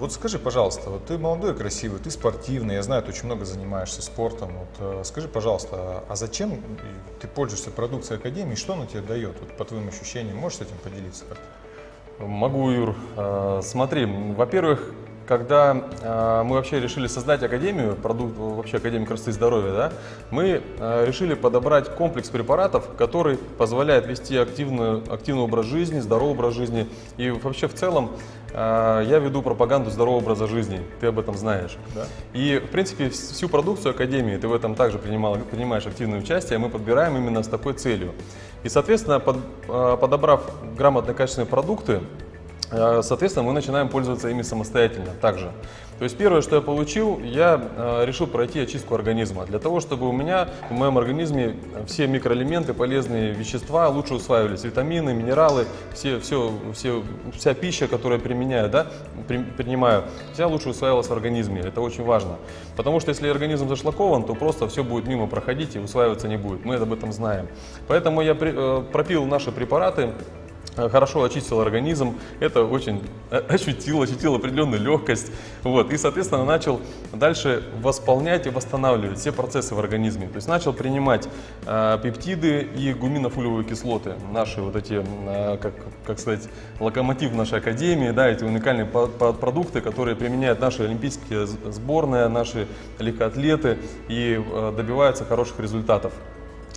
Вот скажи, пожалуйста, вот ты молодой, красивый, ты спортивный, я знаю, ты очень много занимаешься спортом. Вот, э, скажи, пожалуйста, а зачем ты пользуешься продукцией Академии, что она тебе дает, вот, по твоим ощущениям, можешь с этим поделиться? Могу, Юр. Э, смотри, во-первых, когда э, мы вообще решили создать академию, продукт, вообще Академию красоты и здоровья, да, мы э, решили подобрать комплекс препаратов, который позволяет вести активную, активный образ жизни, здоровый образ жизни. И вообще в целом э, я веду пропаганду здорового образа жизни, ты об этом знаешь. Да. И в принципе всю продукцию Академии, ты в этом также принимал, принимаешь активное участие, мы подбираем именно с такой целью. И соответственно, под, э, подобрав грамотные качественные продукты, соответственно, мы начинаем пользоваться ими самостоятельно также. То есть первое, что я получил, я э, решил пройти очистку организма. Для того, чтобы у меня, в моем организме все микроэлементы, полезные вещества лучше усваивались. Витамины, минералы, все, все, все, вся пища, которую я применяю, да, при, принимаю, вся лучше усваивалась в организме. Это очень важно. Потому что если организм зашлакован, то просто все будет мимо проходить и усваиваться не будет. Мы об этом знаем. Поэтому я при, э, пропил наши препараты Э, хорошо очистил организм, это очень э, ощутил, ощутил определенную легкость, вот, и, соответственно, начал дальше восполнять и восстанавливать все процессы в организме, то есть начал принимать э, пептиды и гуминофулевые кислоты, наши вот эти, э, как, как сказать, локомотив нашей академии, да, эти уникальные продукты, которые применяют наши олимпийские сборные, наши легкоатлеты и э, добиваются хороших результатов.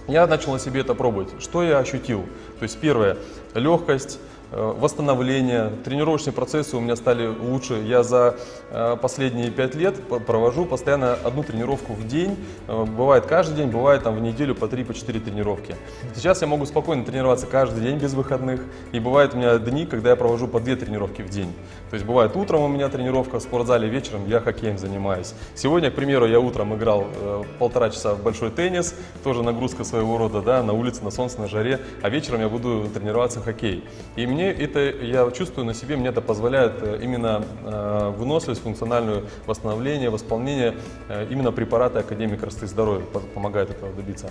Я начал на себе это пробовать. Что я ощутил? То есть первое, легкость, восстановление, тренировочные процессы у меня стали лучше. Я за э, последние пять лет провожу постоянно одну тренировку в день. Э, бывает каждый день, бывает там в неделю по 3-4 по тренировки. Сейчас я могу спокойно тренироваться каждый день без выходных. И бывает у меня дни, когда я провожу по 2 тренировки в день. То есть бывает утром у меня тренировка в спортзале, вечером я хоккеем занимаюсь. Сегодня, к примеру, я утром играл полтора часа в большой теннис, тоже нагрузка своего рода, да, на улице, на солнце, на жаре, а вечером я буду тренироваться в хоккей. И мне мне это, я чувствую на себе, мне это позволяет э, именно э, выносливость, функциональное восстановление, восполнение э, именно препараты Академии красоты и здоровья помогает этого добиться.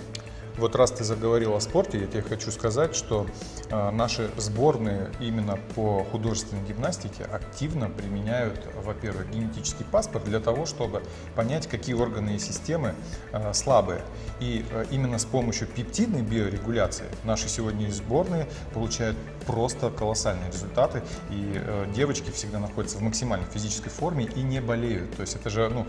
Вот раз ты заговорил о спорте, я тебе хочу сказать, что э, наши сборные именно по художественной гимнастике активно применяют, во-первых, генетический паспорт для того, чтобы понять, какие органы и системы э, слабые. И э, именно с помощью пептидной биорегуляции наши сегодня сборные получают просто колоссальные результаты. И девочки всегда находятся в максимальной физической форме и не болеют. То есть это же, ну,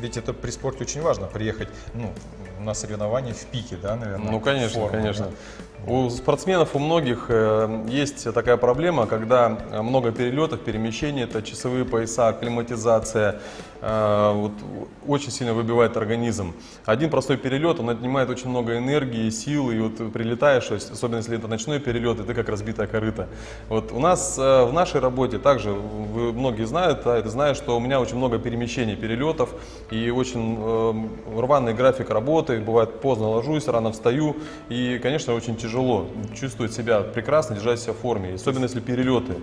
ведь это при спорте очень важно, приехать, ну, на соревнования в пике, да, наверное? Ну, конечно, форму, конечно. Да? У спортсменов, у многих э, есть такая проблема, когда много перелетов, перемещений, это часовые пояса, акклиматизация, э, вот, очень сильно выбивает организм. Один простой перелет, он отнимает очень много энергии, сил, и вот прилетаешь, особенно если это ночной перелет, и ты как разбитая корыта. Вот у нас э, в нашей работе также, вы многие знают, да, это знают, что у меня очень много перемещений, перелетов, и очень э, рваный график работы, бывает поздно ложусь, рано встаю, и, конечно, очень тяжело чувствовать себя прекрасно, держать себя в форме, особенно если перелеты.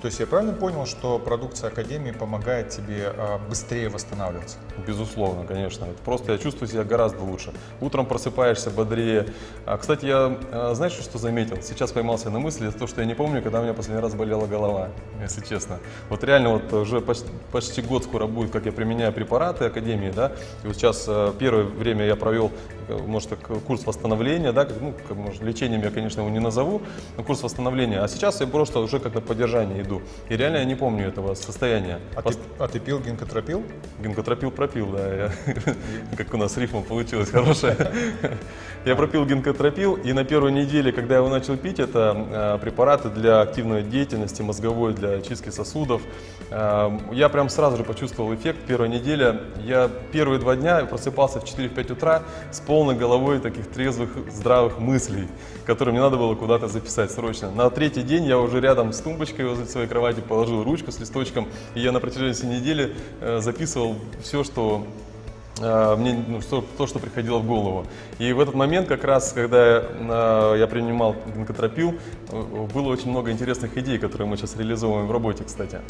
То есть я правильно понял, что продукция Академии помогает тебе а, быстрее восстанавливаться? Безусловно, конечно. Это просто я чувствую себя гораздо лучше. Утром просыпаешься бодрее. А, кстати, я, а, знаешь, что заметил? Сейчас поймался на мысли, то, что я не помню, когда у меня последний раз болела голова, если честно. Вот реально вот уже почти, почти год скоро будет, как я применяю препараты Академии, да. И вот сейчас первое время я провел, может, так, курс восстановления, да, ну, может, лечением я, конечно, его не назову, но курс восстановления. А сейчас я просто уже как на поддержание иду. И реально я не помню этого состояния. А, Пост... ты, а ты пил гинкотропил? Гинкотропил пропил, да. Я... как у нас рифма получилась хорошая. я пропил гинкотропил, и на первой неделе, когда я его начал пить, это а, препараты для активной деятельности, мозговой, для очистки сосудов. А, я прям сразу же почувствовал эффект. Первая неделя, я первые два дня просыпался в 4-5 утра с полной головой таких трезвых, здравых мыслей, которые мне надо было куда-то записать срочно. На третий день я уже рядом с тумбочкой возле своей кровати положил ручку с листочком, и я на протяжении всей недели э, записывал все, что э, мне ну, что, то, что приходило в голову. И в этот момент, как раз, когда э, я принимал гинкотропил, э, было очень много интересных идей, которые мы сейчас реализовываем в работе, кстати.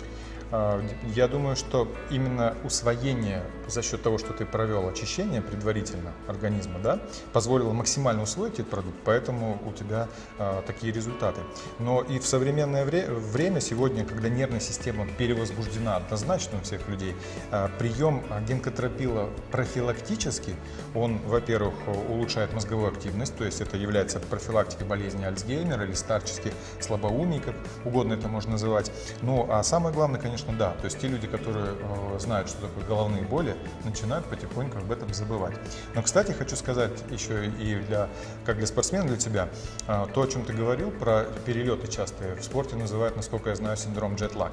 А, я думаю, что именно усвоение за счет того, что ты провел очищение предварительно организма, да, позволило максимально усвоить этот продукт, поэтому у тебя а, такие результаты. Но и в современное вре время, сегодня, когда нервная система перевозбуждена однозначно у всех людей, а, прием генкотропила профилактически, он, во-первых, улучшает мозговую активность, то есть это является профилактикой болезни Альцгеймера или старческих слабоумий, как угодно это можно называть. Ну, а самое главное, конечно, конечно, да. То есть те люди, которые э, знают, что такое головные боли, начинают потихоньку об этом забывать. Но, кстати, хочу сказать еще и для, как для спортсмена, для тебя, э, то, о чем ты говорил, про перелеты частые, в спорте называют, насколько я знаю, синдром джетлаг.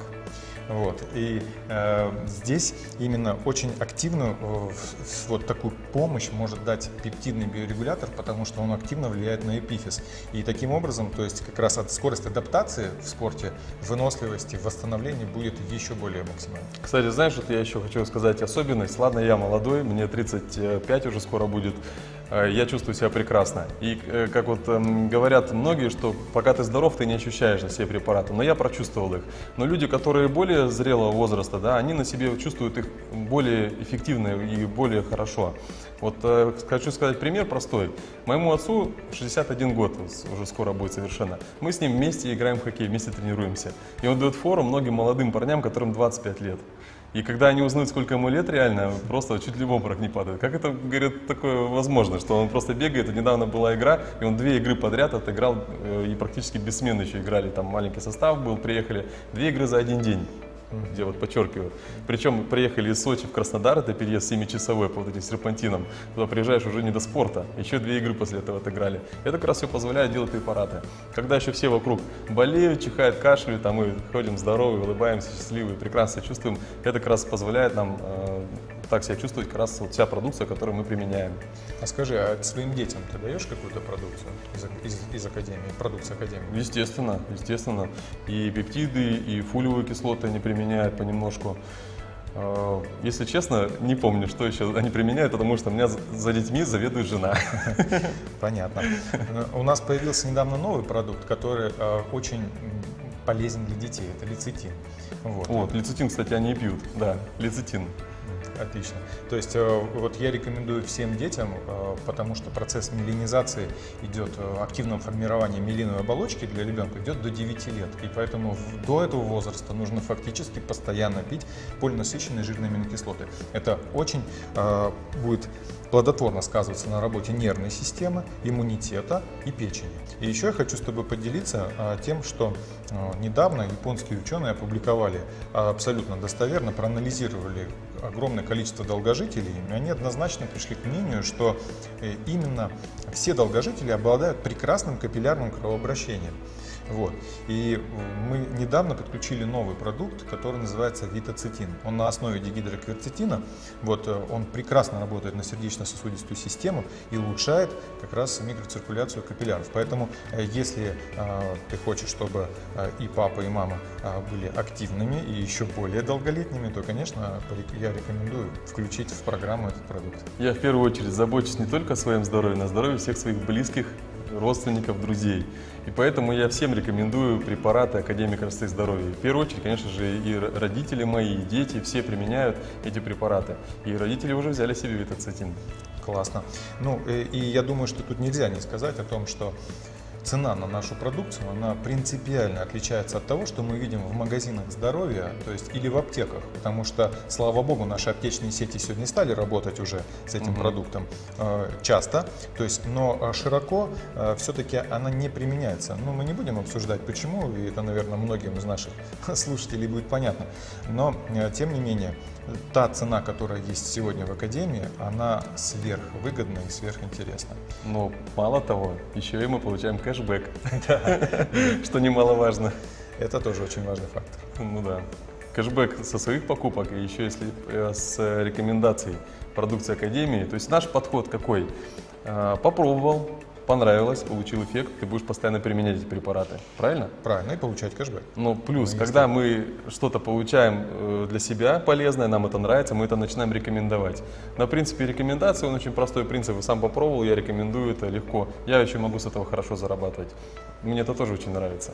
Вот. И э, здесь именно очень активную э, вот такую помощь может дать пептидный биорегулятор, потому что он активно влияет на эпифиз. И таким образом, то есть как раз от скорости адаптации в спорте, выносливости, восстановления будет еще более максимальной. Кстати, знаешь, что я еще хочу сказать особенность? Ладно, я молодой, мне 35 уже скоро будет. Э, я чувствую себя прекрасно. И э, как вот эм, говорят многие, что пока ты здоров, ты не ощущаешь на себе препараты. Но я прочувствовал их. Но люди, которые более зрелого возраста, да, они на себе чувствуют их более эффективно и более хорошо. Вот э, хочу сказать пример простой. Моему отцу 61 год, уже скоро будет совершенно. Мы с ним вместе играем в хоккей, вместе тренируемся. И он дает фору многим молодым парням, которым 25 лет. И когда они узнают, сколько ему лет реально, просто чуть ли в обморок не падают. Как это, говорит, такое возможно, что он просто бегает? Недавно была игра, и он две игры подряд отыграл, э, и практически без смены еще играли. Там маленький состав был, приехали. Две игры за один день где вот подчеркиваю. Причем приехали из Сочи в Краснодар, это переезд 7-часовой по вот этим серпантинам. Туда приезжаешь уже не до спорта. Еще две игры после этого отыграли. Это как раз все позволяет делать препараты. Когда еще все вокруг болеют, чихают, кашляют, а мы ходим здоровые, улыбаемся, счастливые, прекрасно чувствуем, это как раз позволяет нам э, так себя чувствовать как раз вот вся продукция, которую мы применяем. А скажи, а своим детям ты даешь какую-то продукцию из, из, из академии, продукции академии? Естественно, естественно. И пептиды, и фолиевые кислоты они применяют понемножку. А, если честно, не помню, что еще они применяют, потому что у меня за детьми заведует жена. Понятно. У нас появился недавно новый продукт, который а, очень полезен для детей. Это лецитин. Вот. вот, лецитин, кстати, они и пьют. Да, лецитин. Отлично. То есть э, вот я рекомендую всем детям, э, потому что процесс мелинизации идет, э, активного формирования мелиновой оболочки для ребенка идет до 9 лет. И поэтому до этого возраста нужно фактически постоянно пить полинасыщенные жирные аминокислоты. Это очень будет плодотворно сказываться на работе нервной системы, иммунитета и печени. И еще я хочу с тобой поделиться тем, что недавно японские ученые опубликовали абсолютно достоверно, проанализировали огромное количество долгожителей, и они однозначно пришли к мнению, что э, именно все долгожители обладают прекрасным капиллярным кровообращением. Вот. И мы недавно подключили новый продукт, который называется витоцитин. Он на основе дигидрокверцетина. Вот, э, он прекрасно работает на сердечно-сосудистую систему и улучшает как раз микроциркуляцию капилляров. Поэтому, э, если э, ты хочешь, чтобы э, и папа, и мама э, были активными и еще более долголетними, то, конечно, я рекомендую включить в программу этот продукт. Я в первую очередь забочусь не только о своем здоровье, но о здоровье всех своих близких родственников, друзей. И поэтому я всем рекомендую препараты Академии красоты и здоровья. В первую очередь, конечно же, и родители мои, и дети, все применяют эти препараты. И родители уже взяли себе витоцетин. Классно. Ну, и, и я думаю, что тут нельзя не сказать о том, что цена на нашу продукцию, она принципиально отличается от того, что мы видим в магазинах здоровья, то есть или в аптеках, потому что, слава богу, наши аптечные сети сегодня стали работать уже с этим угу. продуктом э, часто, то есть, но э, широко э, все-таки она не применяется. Ну, мы не будем обсуждать, почему, и это, наверное, многим из наших слушателей будет понятно, но, э, тем не менее, та цена, которая есть сегодня в Академии, она сверхвыгодна и сверхинтересна. Но мало того, еще и мы получаем кэшбэк, что немаловажно. Это тоже очень важный фактор. Ну да. Кэшбэк со своих покупок, и еще если э, с рекомендацией продукции Академии. То есть наш подход какой? Э, попробовал, понравилось, получил эффект, ты будешь постоянно применять эти препараты. Правильно? Правильно, и получать кэшбэк. Но плюс, Ну, когда мы что-то получаем э, для себя полезное, нам это нравится, мы это начинаем рекомендовать. На принципе рекомендации, он очень простой принцип, сам попробовал, я рекомендую это легко. Я еще могу с этого хорошо зарабатывать. Мне это тоже очень нравится.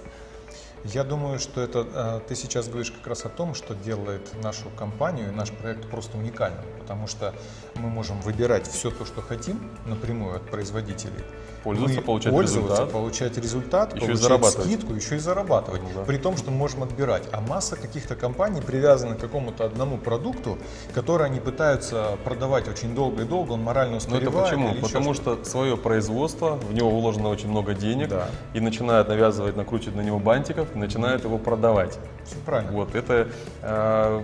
Я думаю, что это э, ты сейчас говоришь как раз о том, что делает нашу компанию и наш проект просто уникальным, потому что мы можем выбирать все то, что хотим напрямую от производителей. Пользоваться, Мы получать пользоваться, результат. получать результат, Еще и получать зарабатывать. скидку, еще и зарабатывать. Ну да. При том, что мы можем отбирать. А масса каких-то компаний привязана к какому-то одному продукту, который они пытаются продавать очень долго и долго, он морально Но устаревает. это почему? Потому что свое производство, в него вложено очень много денег, Да. и начинают навязывать, накручивать на него бантиков, и начинают его продавать. Все правильно. Вот, это э,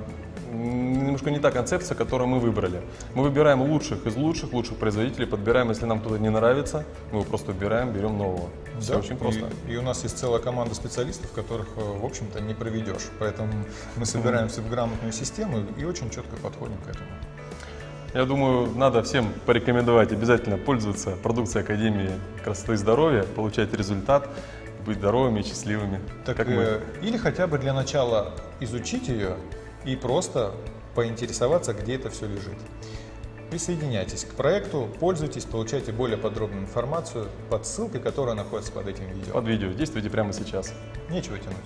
немножко не та концепция, которую мы выбрали. Мы выбираем лучших из лучших, лучших производителей, подбираем, если нам кто-то не нравится, мы его просто убираем, берем нового. Все Да, очень просто. И, и у нас есть целая команда специалистов, которых, э, в общем-то, не проведешь. Поэтому мы собираемся в грамотную систему и очень четко подходим к этому. Я думаю, надо всем порекомендовать обязательно пользоваться продукцией Академии красоты и здоровья, получать результат, быть здоровыми и счастливыми. Так, как мы. э, или хотя бы для начала изучить ее и просто поинтересоваться, где это все лежит. Присоединяйтесь к проекту, пользуйтесь, получайте более подробную информацию под ссылкой, которая находится под этим видео. Под видео. Действуйте прямо сейчас. Нечего тянуть.